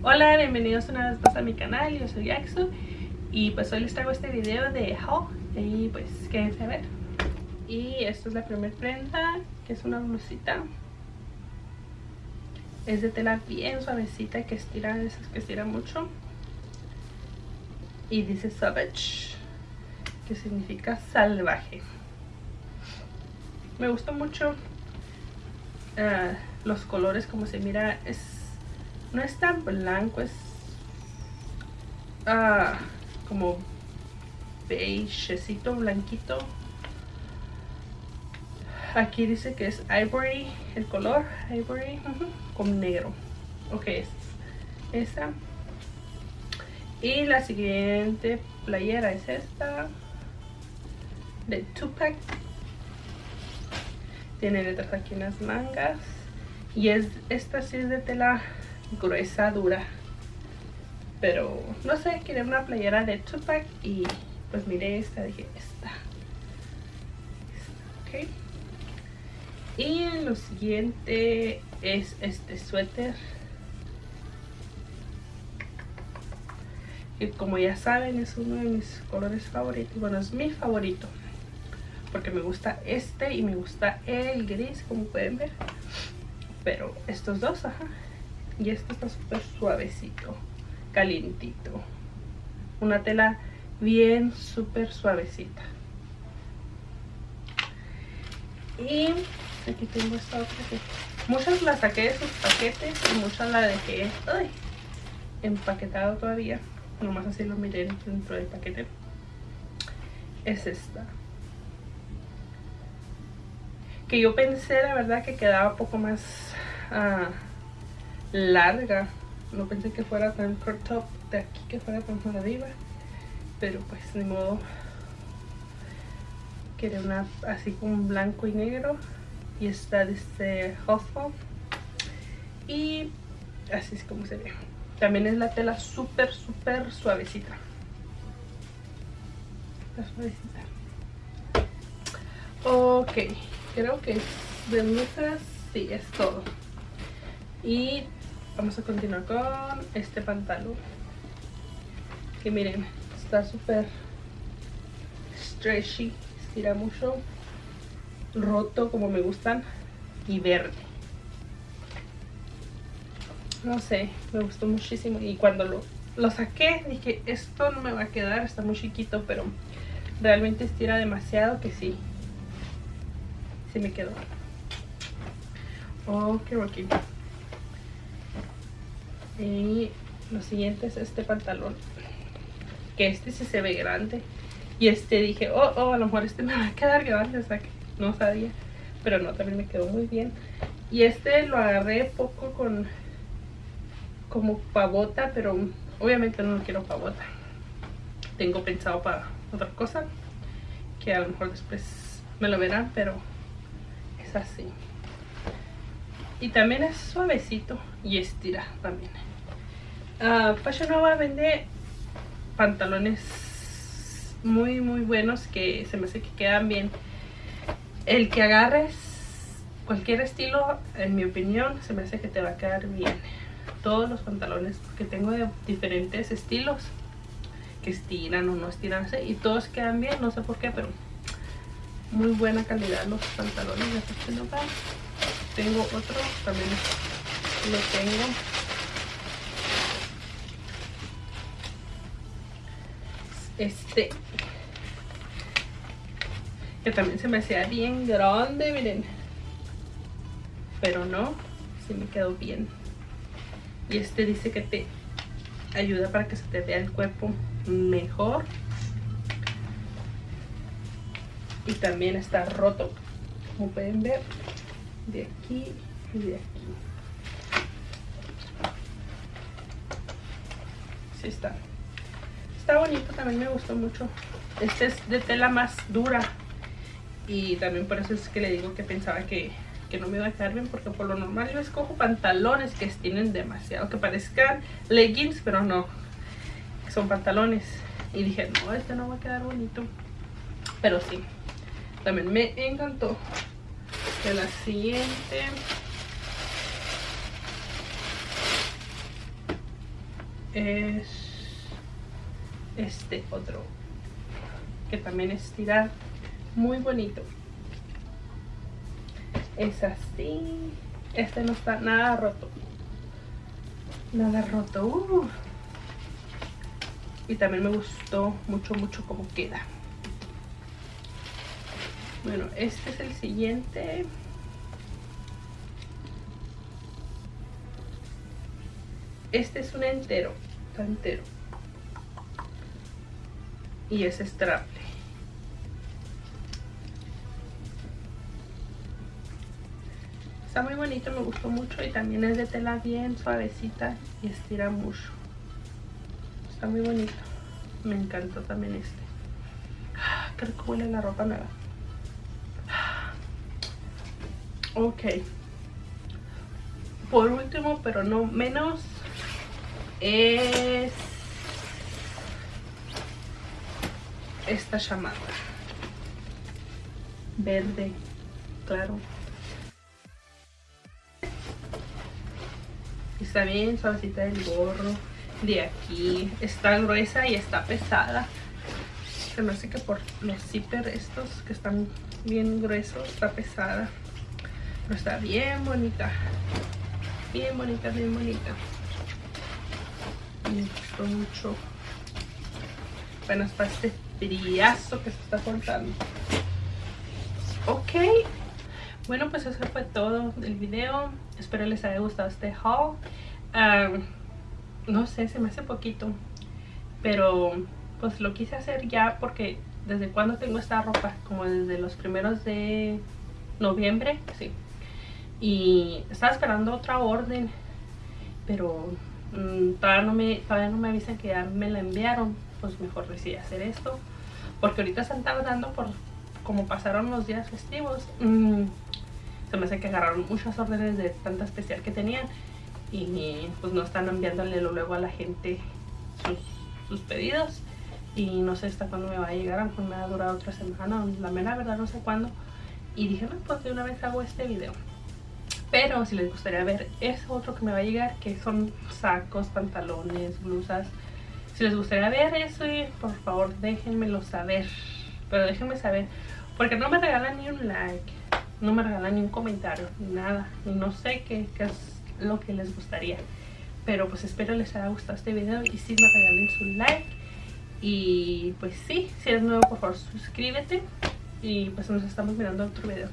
Hola, bienvenidos una vez más a mi canal, yo soy Axu y pues hoy les traigo este video de haul y pues quédense a ver. Y esta es la primera prenda que es una blusita. Es de tela bien suavecita que estira, esas que estira mucho. Y dice Savage que significa salvaje. Me gustó mucho uh, los colores como se mira es no es tan blanco es uh, como beigecito blanquito. Aquí dice que es ivory el color ivory con negro. Ok es esa. Y la siguiente playera es esta de Tupac. Tiene letras aquí en las mangas. Y es esta sí es de tela gruesa dura. Pero no sé quería una playera de Tupac y pues miré esta dije esta, ok. Y lo siguiente es este suéter. Y como ya saben es uno de mis colores favoritos bueno es mi favorito. Porque me gusta este y me gusta el gris como pueden ver. Pero estos dos ajá y este está súper suavecito calientito. Una tela bien súper suavecita. Y aquí tengo esta otra que muchas las saqué de sus paquetes y muchas las dejé ay, empaquetado todavía. Nomás así lo miré dentro del paquete. Es esta. Que yo pensé la verdad que quedaba un poco más uh, larga. No pensé que fuera tan crop top de aquí que fuera tan arriba pero pues ni modo. Quería una así con blanco y negro y está este Huffle y así es como se ve. También es la tela súper súper suavecita. Suavecita. Ok creo que de blusas sí es todo. Y vamos a continuar con este pantalón que miren está súper stretchy estira mucho roto como me gustan y verde. No sé me gustó muchísimo y cuando lo, lo saqué dije esto no me va a quedar está muy chiquito pero realmente estira demasiado que sí sí me quedó ok ok y lo siguiente es este pantalón que este sí se ve grande. Y este dije oh, oh a lo mejor este me va a quedar grande o sea que no sabía pero no también me quedó muy bien. Y este lo agarré poco con como pavota pero obviamente no lo quiero pavota. Tengo pensado para otra cosa que a lo mejor después me lo verán pero es así y también es suavecito y estira también. Uh, Fashion Nova vende pantalones muy muy buenos que se me hace que quedan bien. El que agarres cualquier estilo en mi opinión se me hace que te va a quedar bien. Todos los pantalones porque tengo de diferentes estilos que estiran o no estiran y todos quedan bien no sé por qué pero muy buena calidad los pantalones de Fashion Nova tengo otro también lo tengo. Este que también se me hacía bien grande miren. Pero no sí me quedó bien. Y este dice que te ayuda para que se te vea el cuerpo mejor. Y también está roto como pueden ver de aquí y de aquí. Sí está. Está bonito, también me gustó mucho. Este es de tela más dura. Y también por eso es que le digo que pensaba que, que no me iba a quedar bien. Porque por lo normal yo escojo pantalones que tienen demasiado. Que parezcan leggings, pero no. Son pantalones. Y dije, no, este no va a quedar bonito. Pero sí. También me encantó la siguiente. Es este otro que también es tirar. Muy bonito. Es así. Este no está nada roto. Nada roto. Y también me gustó mucho mucho como queda bueno este es el siguiente. Este es un entero está entero. Y es straple está muy bonito me gustó mucho y también es de tela bien suavecita y estira mucho. Está muy bonito. Me encantó también este. Creo que huele la ropa nueva ok. Por último pero no menos es esta chamada verde claro. Está bien suavecita el gorro de aquí. Está gruesa y está pesada. Se me hace que por los zipper estos que están bien gruesos está pesada pero está bien bonita. Bien bonita bien bonita. Me gustó mucho. Apenas para este friazo que se está cortando. Ok. Bueno pues eso fue todo del video. Espero les haya gustado este haul. No sé se me hace poquito pero pues lo quise hacer ya porque desde cuando tengo esta ropa como desde los primeros de noviembre sí y estaba esperando otra orden pero Mm, todavía, no me, todavía no me avisan que ya me la enviaron, pues mejor decidí hacer esto. Porque ahorita están tardando por como pasaron los días festivos. Mm, se me hace que agarraron muchas órdenes de tanta especial que tenían y pues no están enviándole luego a la gente sus, pedidos y no sé hasta cuándo me va a llegar, pues me ha durado otra semana, la mera verdad no sé cuándo y dije, no, pues de una vez hago este video pero si les gustaría ver eso otro que me va a llegar, que son sacos, pantalones, blusas. Si les gustaría ver eso, por favor déjenmelo saber. Pero déjenme saber, porque no me regalan ni un like, no me regalan ni un comentario, nada. Y no sé qué, es lo que les gustaría. Pero pues espero les haya gustado este video y si me regalen su like. Y pues sí, si eres nuevo por favor suscríbete. Y pues nos estamos mirando otro video.